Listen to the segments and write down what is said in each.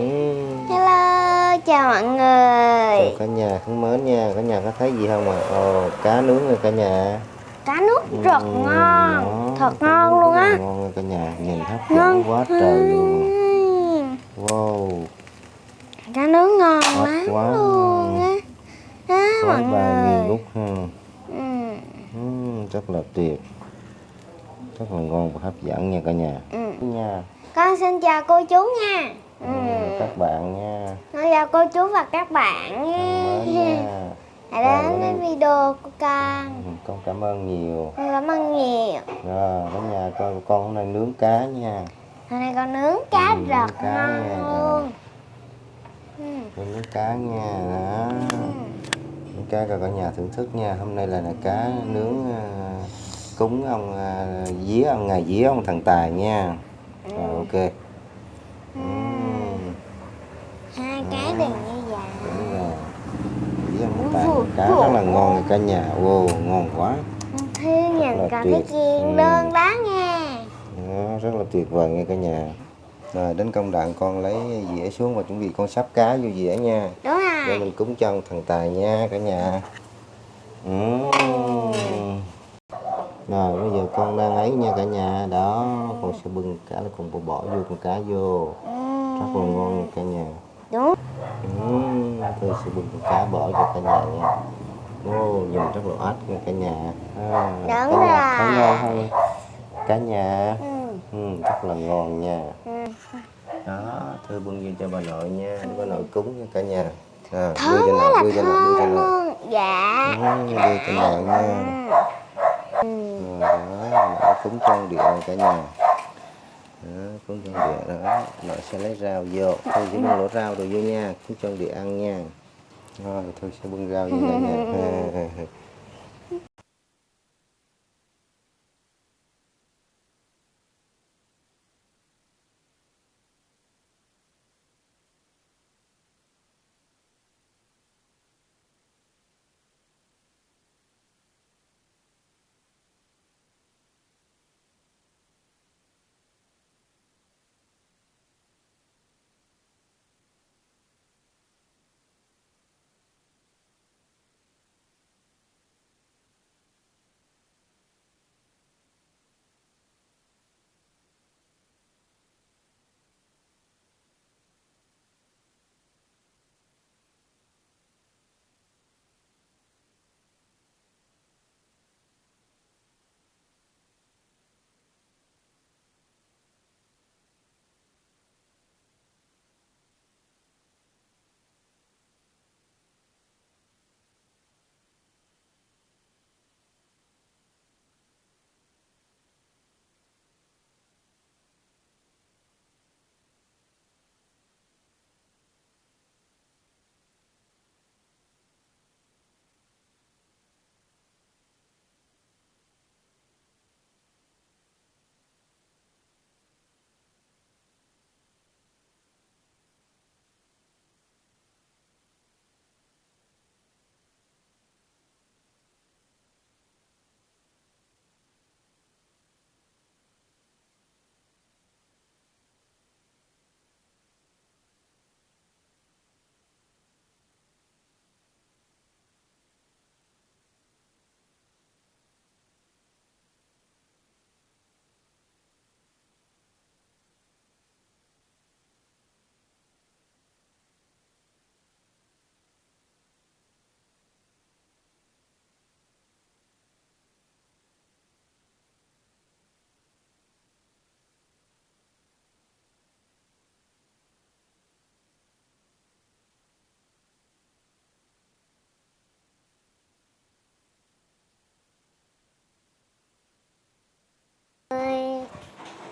Ừm. Hello, chào mọi Chào người. cả nhà thân mến nha cả nhà có thấy gì không ạ ồ cá nướng rồi cả nhà Cá nước rất Ừm, ngon, đó, thật ngon nướng luôn á. ngon nha cả nhà nhìn hấp dẫn quá trời luôn wow Cá nướng ngon Hot lắm quá. luôn á. Đó, mọi người. ngút ha Ừm, Ừm, rất là tuyệt rất là ngon và hấp dẫn nha cả nhà ừm. nha Con xin chào cô chú nha. Ừm, các bạn nha. Con chào cô chú và các bạn nha. Hãy đến với video của con. Ừm, con cảm ơn nhiều. Con cảm ơn nhiều. rồi cả nhà coi con hôm nay nướng cá nha. Hôm nay con nướng cá Ừm, rất cá ngon nha. luôn. Ừm, con nướng cá nha. Đó. Ừm. Nướng cá cho cả nhà thưởng thức nha. Hôm nay là, là cá nướng à, cúng ông à, día ông ngày día ông thần tài nha. Rồi ok. Ừm, Hai cái đều như vậy. đúng rồi cá rất là ngon cả nhà wow ngon quá Thư là nhìn tuyệt. thấy chiên Ừ. đơn đó nha. Đó, rất là tuyệt vời nha cả nhà rồi đến công đoạn con lấy dĩa xuống và chuẩn bị con sắp cá vô dĩa nha Đúng để rồi. mình cúng cho ông thần tài nha cả nhà Ừm. rồi bây giờ con đang ấy nha cả nhà đó con sẽ bưng cá là con bỏ bỏ vô con cá vô rất là ngon cả nhà Đúng. Ừm, tôi sẽ bưng con cá bỏ cho cả nhà nha Ô, nhìn rất là át nha cả nhà à, Đúng nhà thấy rồi. ngon không cả nhà Ừ. ừ, rất là ngon nha Ừ. đó thư bưng vô cho bà nội nha để bà nội cúng cho cả nhà à, đưa cho nội đưa cho nội đưa cho nội. Dạ. ừ, đưa cho nội nha Ừ. rồi đó cúng trong điện cả nhà đó, cúng trong địa đó nội sẽ lấy rau vô. Thôi chỉ bưng lỗ rau rồi vô nha cúng trong địa ăn nha. Rồi thôi sẽ bưng rau vô cả nhà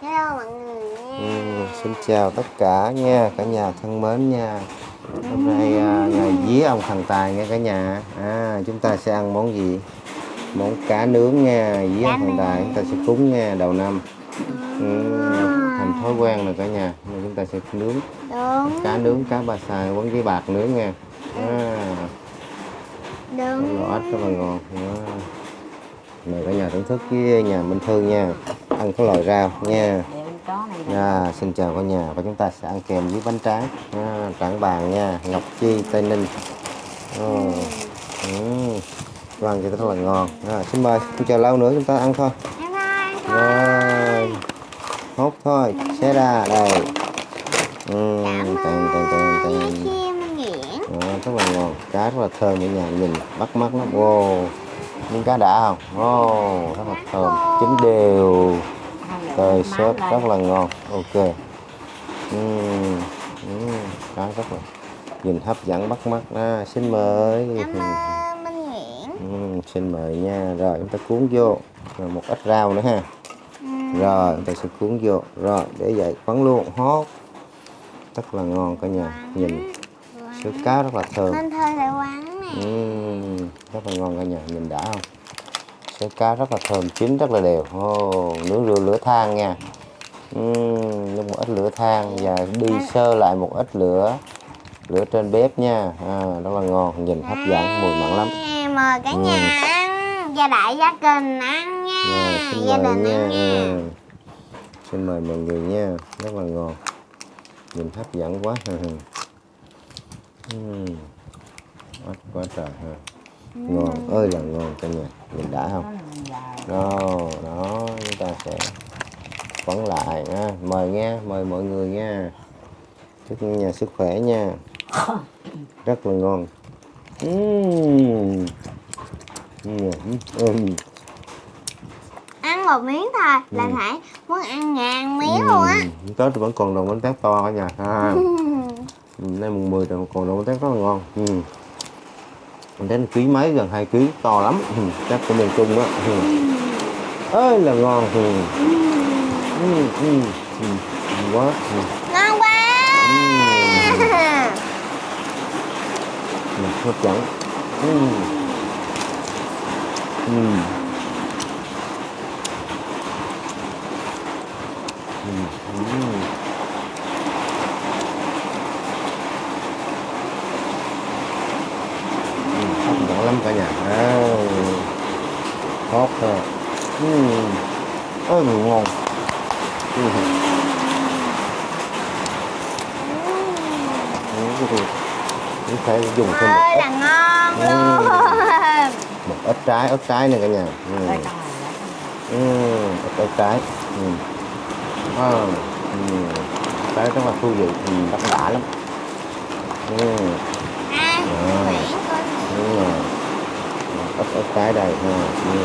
Hello mọi người Ừ, nha. xin chào tất cả nha cả nhà thân mến nha. Hôm nay à, ngày vía ông thần tài nha cả nhà. À, chúng ta sẽ ăn món gì? Món cá nướng nha vía Cá ông thần tài chúng ta sẽ cúng nha đầu năm. Ừ, thành thói quen rồi cả nhà nên chúng ta sẽ nướng. Đúng. cá nướng cá ba xài quấn với bạc nướng nha. À, Đúng. ếch rất là ngon à. mời cả nhà thưởng thức với nhà Minh Thư nha ăn có lòi rau nha. À, xin chào cả nhà. Và chúng ta sẽ ăn kèm với bánh tráng. À, tráng bàn nha. Ngọc Chi Tây Ninh. Ồ. Ừ. Vâng thì rất là ngon. À, xin mời. Không chờ lâu nữa chúng ta ăn thôi. Rồi hốt thôi. Xé ra đây. Ừ, tàn, tàn, tàn, tàn. Đó, rất là ngon. Cá rất là thơm ở nhà nhìn. Bắt mắt lắm. Wow miếng cá đã không? Wow rất là thơm. Chín đều. Rồi sốt rất là ngon. Ok. Uhm, uhm, cá rất là nhìn hấp dẫn bắt mắt à, xin mời. Uhm, xin mời nha. Rồi chúng ta cuốn vô. Rồi một ít rau nữa ha. Rồi chúng ta sẽ cuốn vô. Rồi để vậy quấn luôn. Hót rất là ngon cả nhà. Nhìn. Sữa cá rất là thơm Ừm, rất là ngon cả nhà nhìn đã không? Sữa cá rất là thơm chín rất là đều. Oh, nướng lửa lửa than nha. Ừm, nướng một ít lửa than và đi sơ lại một ít lửa lửa trên bếp nha. À, rất là ngon nhìn hấp dẫn mùi mặn lắm. À, Mời cả nhà ăn Gia đại gia đình ăn nha xin Gia đình nha. ăn nha. Ừ. xin mời mọi người nha rất là ngon. Nhìn hấp dẫn quá. Ừm, quá, quá trời ha ngon ơi là ngon cả nhà nhìn đã không? Đó đó chúng ta sẽ quấn lại ha. mời nha mời mọi người nha. Chúc nhà sức khỏe nha. Rất là ngon. Ừm. Ăn một miếng thôi là Ừ. phải muốn ăn ngàn miếng luôn á. Tết thì vẫn còn đồng bánh tét to cả nhà ha. Ừ, nay mùng 10 rồi còn đồng bánh tét rất là ngon. Ừ. bánh tét ký mấy gần 2 ký to lắm ừ. chắc của miền Trung á ừ. ơi là ngon ừ. Ừ, ừ, ừ. quá ừ. Ngon quá Ừ, hấp dẫn. Ừ. Ừ. Ừ, hấp dẫn hot thôi ừ. ơi mà ngon ừ. Ừ. Ừ. phải dùng thêm một ít là ngon Ừ. luôn một ít trái ớt trái này cả nhà ừ. Ừ. ớt trái ừ. À. Ừ. trái rất là thú vị ừ. rất đã lắm ừ. à Rồi. Nguyễn con Đúng rồi có cái đầy đây ừ.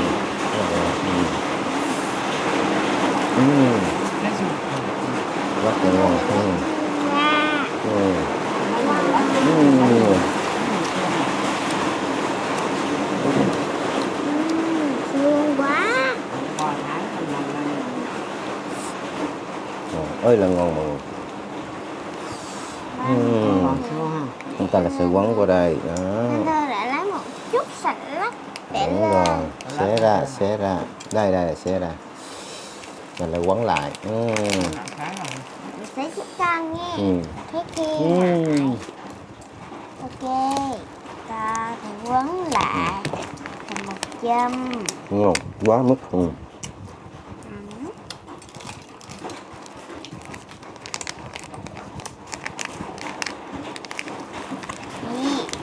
Rất là ngon. ừ. Rất là ngon ừ. Ừ. Ừ. ơi là ngon mọi người ừ. chúng ta là sự quấn qua đây, đó chúng ta đã lấy một chút sạch lắc đúng rồi. Xé ra xé ra. Đây đây xé ra. Rồi lại quấn lại. Ừ. sẽ giúp con nha. Ừ. thế kia. Ừ. ok. Ta thì quấn lại. Thành một châm. Ngon quá mức. Ừ.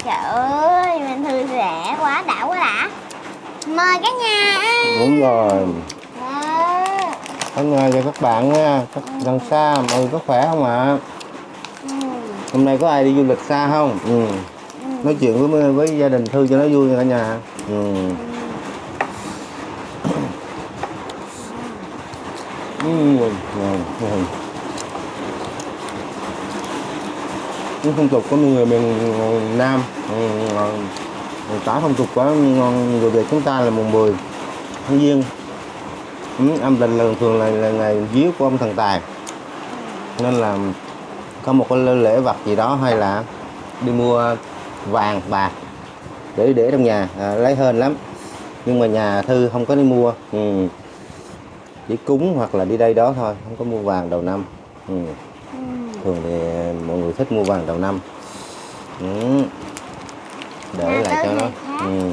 Trời ơi mình thư rẻ quá đã quá đã mời cả nhà đúng rồi. Đó. anh ơi cho các bạn nha. Các gần xa mọi người có khỏe không ạ? Ừ. hôm nay có ai đi du lịch xa không? Ừ. nói chuyện với với gia đình thư cho nó vui cả nhà. Ừ. Ừ. ngon, ngon. Những phong tục của người miền Nam. Ừ, ừ, tả phong tục của người Việt chúng ta là mùng 10 tháng giêng ừ, âm lịch là thường là, là ngày díu của ông thần tài nên là có một cái lễ vật gì đó hay là đi mua vàng bạc để để trong nhà à, lấy hên lắm nhưng mà nhà thư không có đi mua ừ. chỉ cúng hoặc là đi đây đó thôi không có mua vàng đầu năm ừ. Ừ. thường thì mọi người thích mua vàng đầu năm ừ để nhà lại cho nó ừ.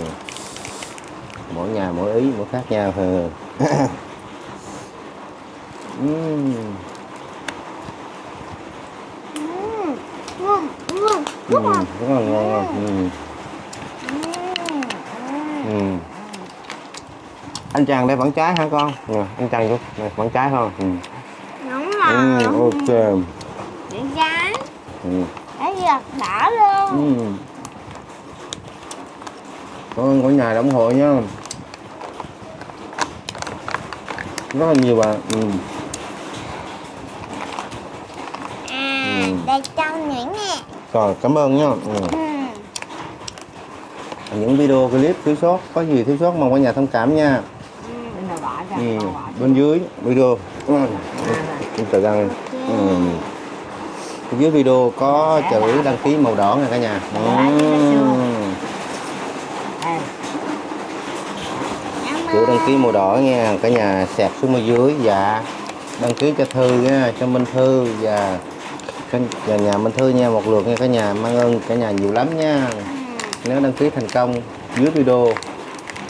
mỗi nhà mỗi ý mỗi khác nhau ừ. uhm. Ừ, ừ, ừ rất là ngon ngon ừ. ừ. Ừ. anh chàng đây vẫn trái hả con ừ, anh chàng cũng đây, vẫn trái không ừ. đúng rồi ừ, ok vẫn trái ừ. để giật đỏ luôn ừ. Cảm ơn cả nhà đã ủng hộ nha Rất là nhiều bạn ừ. à Ừ. đây trong những nè Rồi cảm ơn nha ừ. ừ. Những video clip thiếu sót Có gì thiếu sót mong cả nhà thông cảm nha ừ. Bên dưới video ừ. Chúng ta đăng ừ. Dưới video có chữ đăng ký màu đỏ nha cả nhà ừ. à, Cảm chữ đăng ký màu đỏ nha. Cả nhà sạc xuống bên dưới. Dạ. Đăng ký cho thư nha, cho minh thư. Và cả và nhà minh thư nha, một lượt nha cả nhà. Mang ơn cả nhà nhiều lắm nha. Nếu đăng ký thành công, dưới video.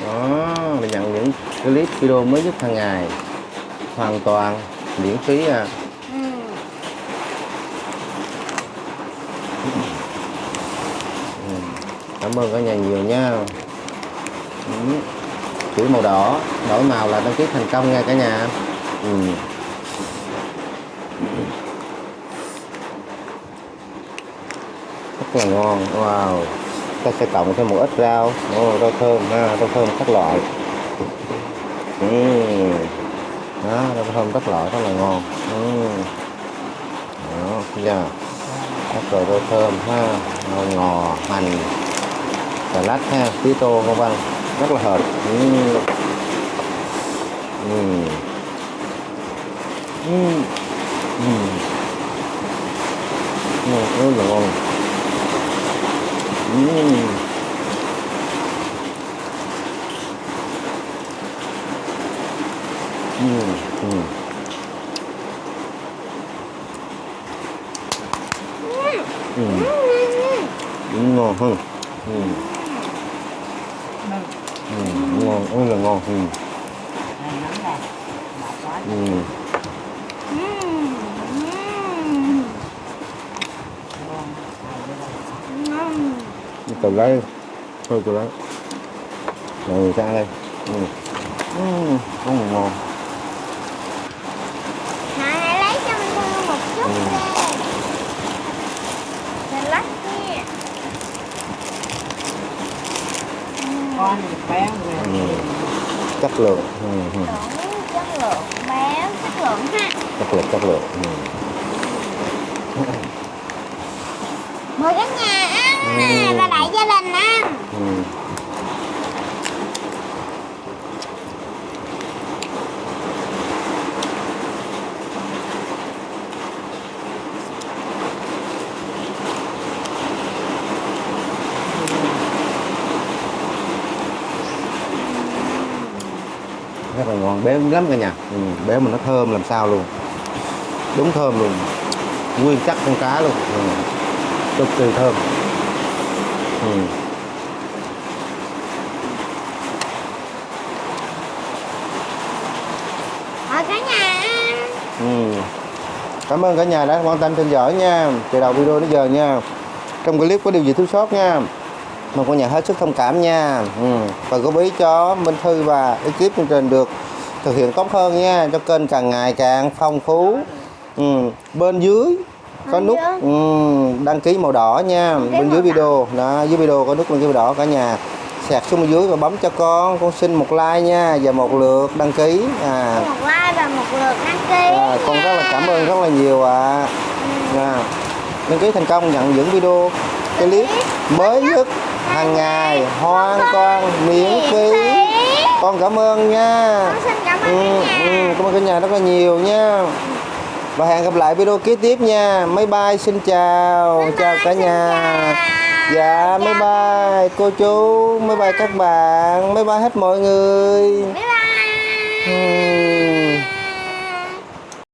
Đó là nhận những clip video mới nhất hàng ngày. Hoàn toàn miễn phí à. Ừ. Cảm ơn cả nhà nhiều nha. Ừ chuỗi màu đỏ. Đổi màu là đăng ký thành công nha cả nhà. Ừ. rất là ngon. Wow. Ta sẽ cộng thêm một ít rau. Oh, rau thơm ha. Rau thơm các loại. Ừ. đó rau thơm các loại rất là ngon. Ừ. đó giờ các loại rau thơm ha. Ngò hành xà lách ha. Tí tô vân vân rất là hợp ừ. Ừ. Ừ. Ừ. Ngon, rất là ngon ừ. Ừ. Ừ. Ừ. Ừ. ngon hơn ừ. Ừ. ngon rất là ngon ừ. này nóng nè Ừ. Ừ. Ừ. Ngon. từ lấy thôi từ lấy rồi sang đây ừ. Ừ. là ngon Này, hãy lấy cho mình thương một chút Ừ. đi. Mình lắc nha. Ừ. con Ừ. rồi chất lượng ừ. Ừ. Chuẩn chất lượng béo chất lượng ha chất lượng chất lượng ừ. mời cả nhà ăn nè Ừ. và đại gia đình ăn rất là ngon. Béo lắm cả nhà. Ừ. béo mà nó thơm làm sao luôn. Đúng thơm luôn. Nguyên chắc con cá luôn. Ừ. cực kỳ thơm. Ừ. cả nhà Ừ. Cảm ơn cả nhà đã quan tâm theo dõi nha. Từ đầu video đến giờ nha. Trong clip có điều gì thiếu sót nha Mong cả nhà hết sức thông cảm nha. Ừ. Và góp ý cho Minh Thư và ekip chương trình được thực hiện tốt hơn nha. Cho kênh càng ngày càng phong phú. Ừ. Bên dưới có nút ừ, đăng ký màu đỏ nha. Bên dưới video. Đó, Dưới video có nút đăng ký màu đỏ cả nhà. Sạc xuống bên dưới và bấm cho con. Con xin một like nha. Và một lượt đăng ký. À, một like và một lượt đăng ký À, con rất là cảm ơn rất là nhiều ạ. À. đăng ký thành công nhận những video clip mới nhất hàng ngày hoàn toàn miễn phí. con cảm ơn nha. Con xin cảm ơn ừ, cả ừ, nhà. cảm ơn cả nhà rất là nhiều nha. Và hẹn gặp lại video kế tiếp nha. Máy bay xin chào. Bye chào bye, cả nhà. chào. dạ máy bay. Cô chú máy bay các bạn. Máy bay hết mọi người. Bye bye. Ừ.